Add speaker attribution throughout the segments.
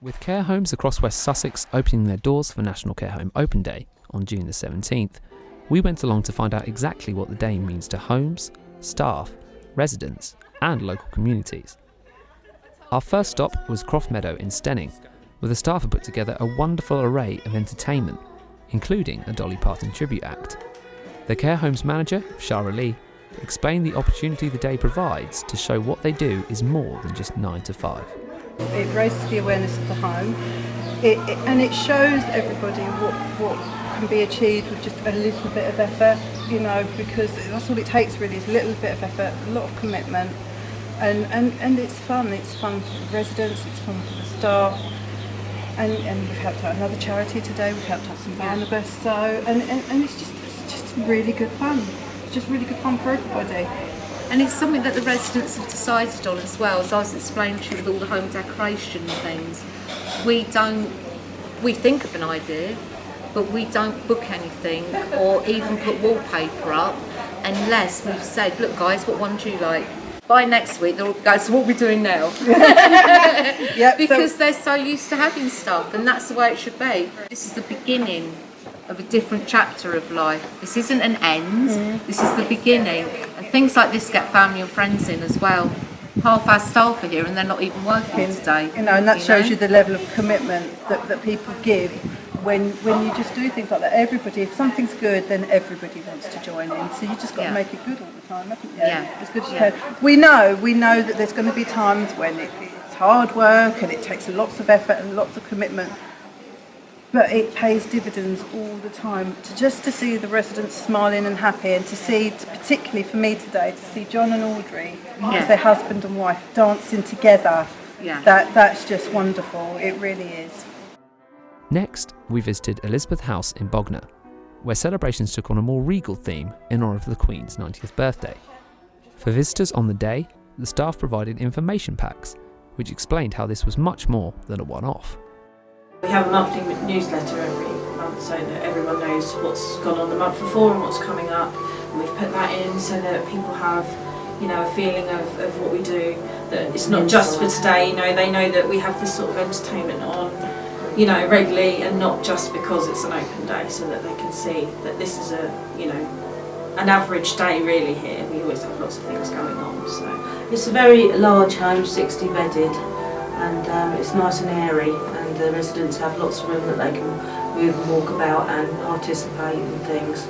Speaker 1: With care homes across West Sussex opening their doors for National Care Home Open Day on June the 17th, we went along to find out exactly what the day means to homes, staff, residents, and local communities. Our first stop was Croft Meadow in Steyning, where the staff had put together a wonderful array of entertainment, including a Dolly Parton tribute act. The care home's manager, Shara Lee, explained the opportunity the day provides to show what they do is more than just 9 to 5.
Speaker 2: It raises the awareness of the home. It, it, and it shows everybody what, what can be achieved with just a little bit of effort, you know, because that's all it takes really is a little bit of effort, a lot of commitment. And, and, and it's fun, it's fun for the residents, it's fun for the staff. And, and we've helped out another charity today, we've helped out some Barnabas so and, and, and it's just it's just really good fun, it's just really good fun for everybody.
Speaker 3: And it's something that the residents have decided on as well, as I was explaining to you with all the home decoration and things. We don't, we think of an idea, but we don't book anything or even put wallpaper up unless we've said, look guys, what one do you like? By next week, they'll go, so what are we doing now?
Speaker 2: yep,
Speaker 3: because
Speaker 2: so
Speaker 3: they're so used to having stuff and that's the way it should be. This is the beginning of a different chapter of life. This isn't an end, mm. this is the beginning. And things like this get family and friends in as well. Half our staff are here and they're not even working today.
Speaker 2: You know, and that
Speaker 3: you
Speaker 2: shows
Speaker 3: know?
Speaker 2: you the level of commitment that, that people give when when you just do things like that. Everybody, if something's good, then everybody wants to join in. So you just got
Speaker 3: Yeah.
Speaker 2: to make it good all the time, haven't you?
Speaker 3: Yeah.
Speaker 2: As good as you can. We know, we know that there's going to be times when it, it's hard work and it takes lots of effort and lots of commitment. But it pays dividends all the time. To just to see the residents smiling and happy, and to see, particularly for me today, to see John and Audrey
Speaker 3: Yeah.
Speaker 2: as their husband and wife dancing together.
Speaker 3: Yeah.
Speaker 2: That that's just wonderful. It really is.
Speaker 1: Next, we visited Elizabeth House in Bognor, where celebrations took on a more regal theme in honour of the Queen's 90th birthday. For visitors on the day, the staff provided information packs, which explained how this was much more than a one off.
Speaker 4: We have a monthly newsletter every month so that everyone knows what's gone on the month before and what's coming up. And we've put that in so that people have, you know, a feeling of, of what we do. That it's not just for today, you know, they know that we have this sort of entertainment on, you know, regularly and not just because it's an open day so that they can see that this is a, you know, an average day really here. We always have lots of things going on, so.
Speaker 5: It's a very large home, 60 bedded, and um, it's nice and airy, and the residents have lots of room that they can move and walk about and participate in things.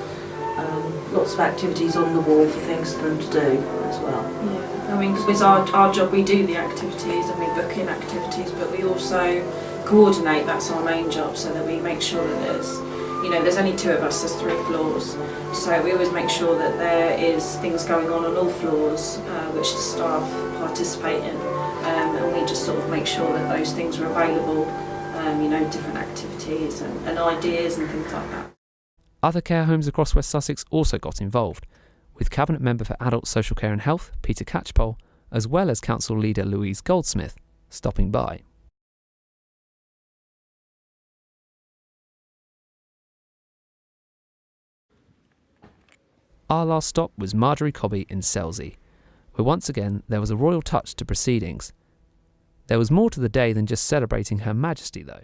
Speaker 5: Um, lots of activities on the wall for things for them to do as well.
Speaker 4: Yeah, I mean, with our, our job, we do the activities and we book in activities, but we also coordinate, that's our main job, so that we make sure that there's, you know, there's only two of us, there's three floors, so we always make sure that there is things going on on all floors, uh, which the staff participate in, um, and we just sort of make sure that those things are available, um, you know, different activities and, and ideas and things like that.
Speaker 1: Other care homes across West Sussex also got involved, with Cabinet Member for Adult Social Care and Health, Peter Catchpole, as well as Council Leader Louise Goldsmith, stopping by. Our last stop was Marjorie Cobby in Selsey, where once again there was a royal touch to proceedings. There was more to the day than just celebrating Her Majesty, though.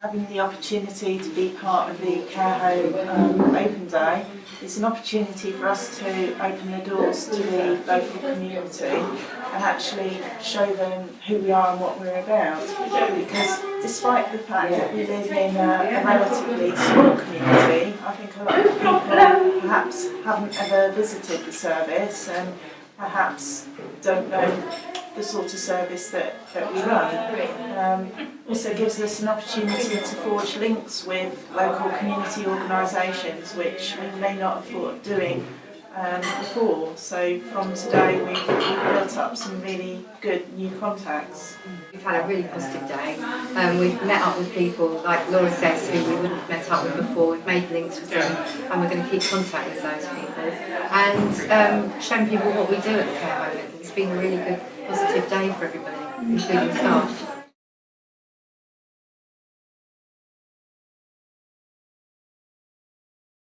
Speaker 6: having the opportunity to be part of the care home um, open day it's an opportunity for us to open the doors to the local community and actually show them who we are and what we're about because despite the fact that we live in a, a relatively small community I think a lot of people perhaps haven't ever visited the service and perhaps don't know the sort of service that, that we run. Um, also gives us an opportunity to forge links with local community organisations which we may not have thought of doing um, before. So from today we've, built up some really good new contacts.
Speaker 7: We've had a really positive day. Um, we've met up with people like Laura says who we wouldn't have met up with before. We've made links with them and we're going to keep contact with those people and um, showing people what we do at the care home. It's been a really good positive day for everybody, including staff.